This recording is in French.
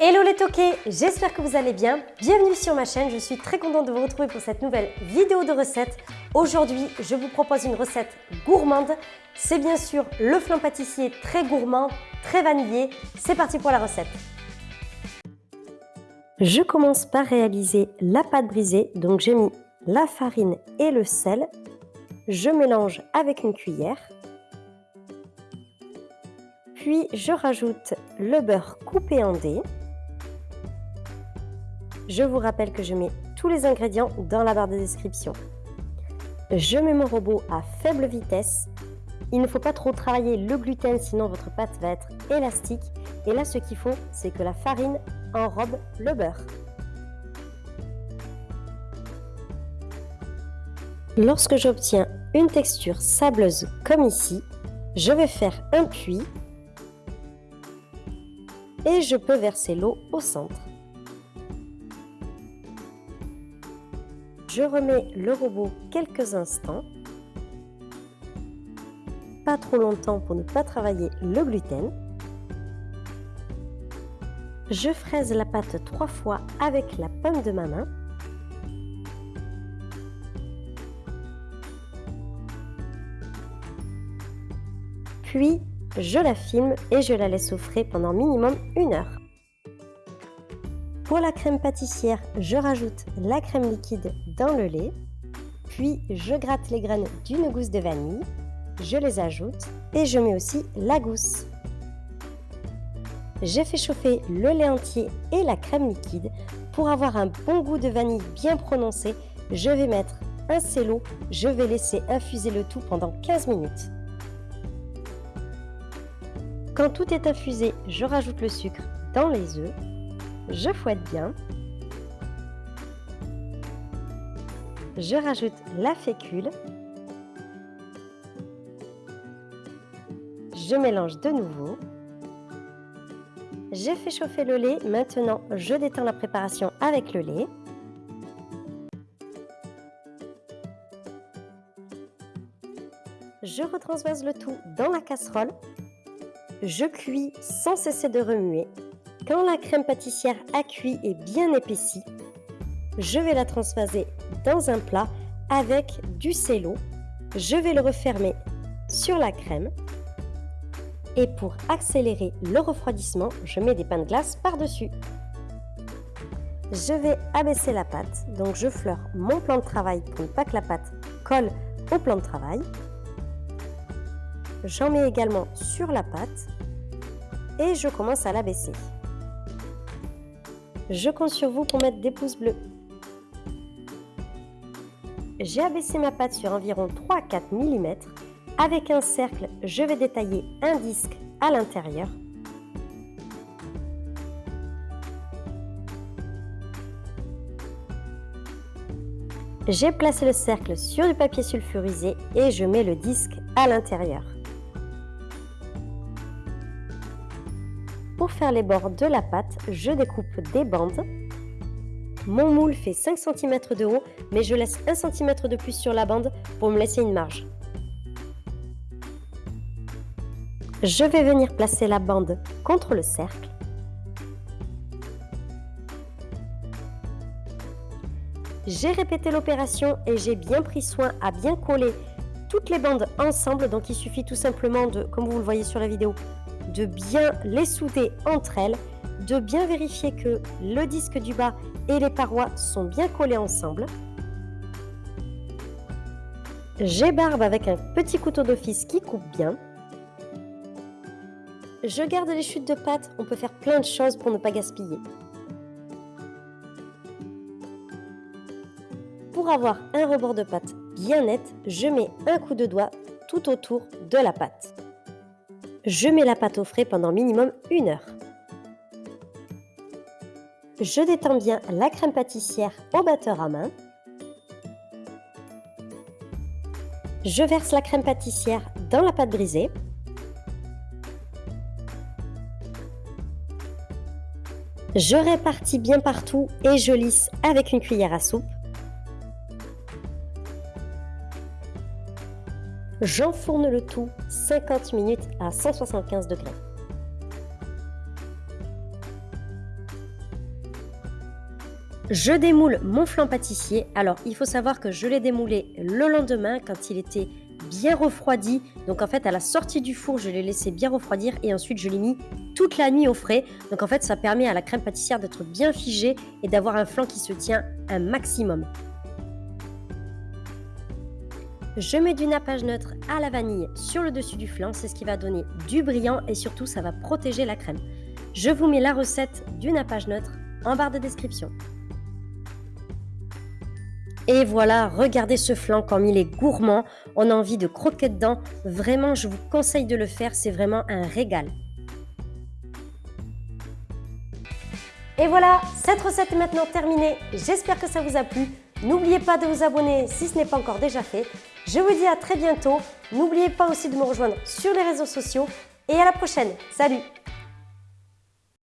Hello les toqués, j'espère que vous allez bien. Bienvenue sur ma chaîne, je suis très contente de vous retrouver pour cette nouvelle vidéo de recette. Aujourd'hui, je vous propose une recette gourmande. C'est bien sûr le flan pâtissier très gourmand, très vanillé. C'est parti pour la recette. Je commence par réaliser la pâte brisée. Donc j'ai mis la farine et le sel. Je mélange avec une cuillère. Puis je rajoute le beurre coupé en dés. Je vous rappelle que je mets tous les ingrédients dans la barre de description. Je mets mon robot à faible vitesse. Il ne faut pas trop travailler le gluten sinon votre pâte va être élastique. Et là ce qu'il faut c'est que la farine enrobe le beurre. Lorsque j'obtiens une texture sableuse comme ici, je vais faire un puits et je peux verser l'eau au centre. Je remets le robot quelques instants. Pas trop longtemps pour ne pas travailler le gluten. Je fraise la pâte trois fois avec la pomme de ma main. Puis, je la filme et je la laisse au frais pendant minimum une heure. Pour la crème pâtissière, je rajoute la crème liquide dans le lait, puis je gratte les graines d'une gousse de vanille, je les ajoute et je mets aussi la gousse. J'ai fait chauffer le lait entier et la crème liquide. Pour avoir un bon goût de vanille bien prononcé, je vais mettre un cello, je vais laisser infuser le tout pendant 15 minutes. Quand tout est infusé, je rajoute le sucre dans les œufs je fouette bien. Je rajoute la fécule. Je mélange de nouveau. J'ai fait chauffer le lait, maintenant je détends la préparation avec le lait. Je retransvase le tout dans la casserole. Je cuis sans cesser de remuer quand la crème pâtissière a cuit et bien épaissie, je vais la transvaser dans un plat avec du cello. Je vais le refermer sur la crème. Et pour accélérer le refroidissement, je mets des pains de glace par-dessus. Je vais abaisser la pâte, donc je fleure mon plan de travail pour ne pas que la pâte colle au plan de travail. J'en mets également sur la pâte et je commence à l'abaisser. Je compte sur vous pour mettre des pouces bleus. J'ai abaissé ma pâte sur environ 3 à 4 mm. Avec un cercle, je vais détailler un disque à l'intérieur. J'ai placé le cercle sur du papier sulfurisé et je mets le disque à l'intérieur. Pour faire les bords de la pâte, je découpe des bandes. Mon moule fait 5 cm de haut, mais je laisse 1 cm de plus sur la bande pour me laisser une marge. Je vais venir placer la bande contre le cercle. J'ai répété l'opération et j'ai bien pris soin à bien coller toutes les bandes ensemble. Donc il suffit tout simplement de, comme vous le voyez sur la vidéo, de bien les souder entre elles, de bien vérifier que le disque du bas et les parois sont bien collés ensemble. J'ébarbe avec un petit couteau d'office qui coupe bien. Je garde les chutes de pâte, on peut faire plein de choses pour ne pas gaspiller. Pour avoir un rebord de pâte bien net, je mets un coup de doigt tout autour de la pâte. Je mets la pâte au frais pendant minimum une heure. Je détends bien la crème pâtissière au batteur à main. Je verse la crème pâtissière dans la pâte brisée. Je répartis bien partout et je lisse avec une cuillère à soupe. J'enfourne le tout 50 minutes à 175 degrés. Je démoule mon flan pâtissier. Alors, il faut savoir que je l'ai démoulé le lendemain quand il était bien refroidi. Donc en fait, à la sortie du four, je l'ai laissé bien refroidir et ensuite je l'ai mis toute la nuit au frais. Donc en fait, ça permet à la crème pâtissière d'être bien figée et d'avoir un flan qui se tient un maximum. Je mets du nappage neutre à la vanille sur le dessus du flan, c'est ce qui va donner du brillant et surtout ça va protéger la crème. Je vous mets la recette du nappage neutre en barre de description. Et voilà, regardez ce flan comme il est gourmand. On a envie de croquer dedans. Vraiment, je vous conseille de le faire. C'est vraiment un régal. Et voilà, cette recette est maintenant terminée. J'espère que ça vous a plu. N'oubliez pas de vous abonner si ce n'est pas encore déjà fait. Je vous dis à très bientôt. N'oubliez pas aussi de me rejoindre sur les réseaux sociaux. Et à la prochaine. Salut